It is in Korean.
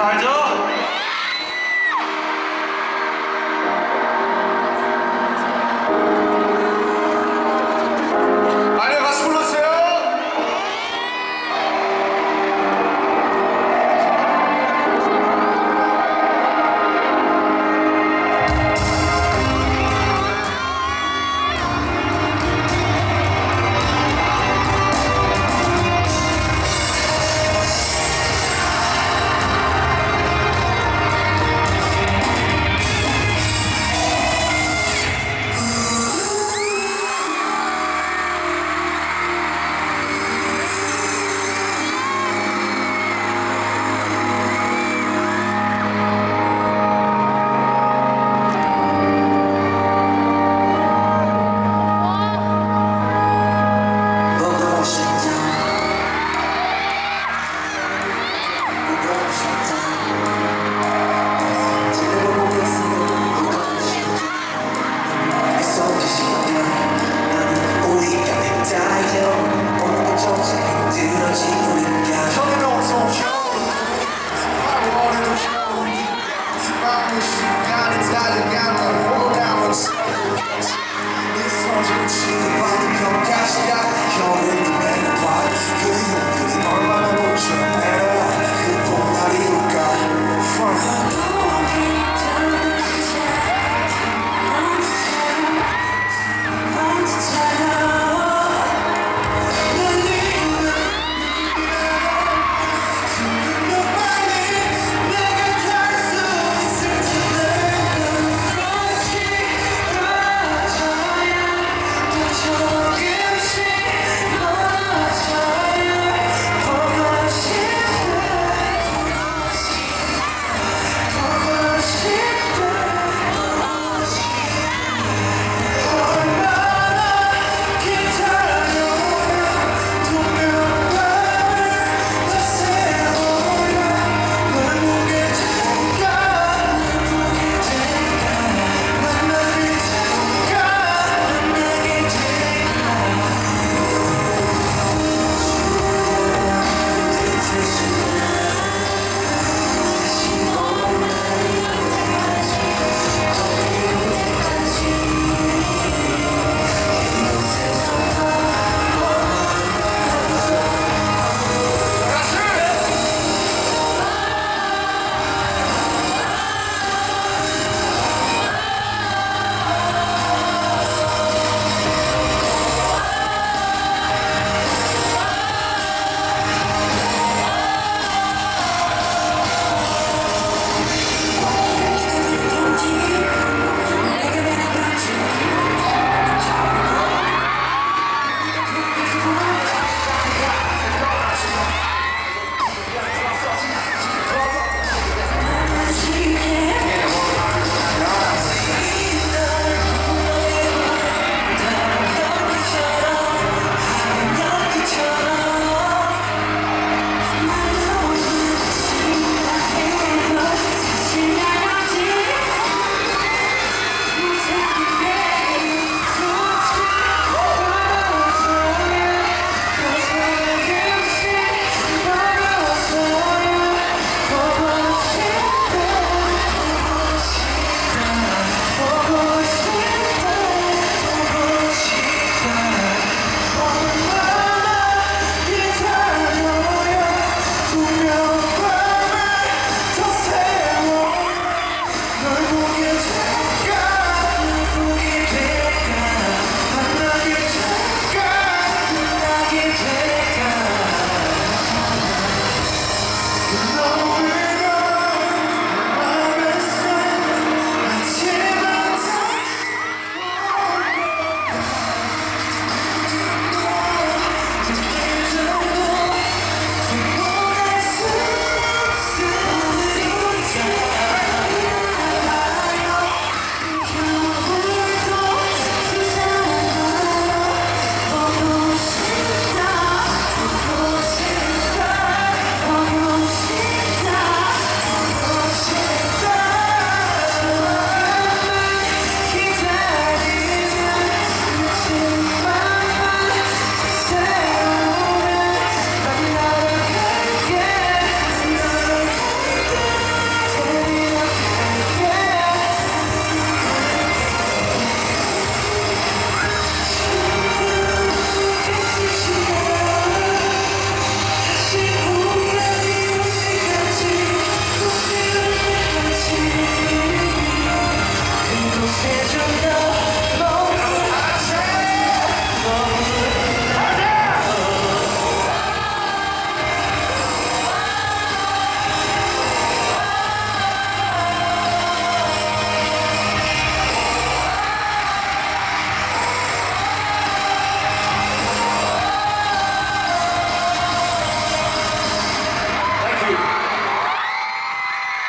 알죠?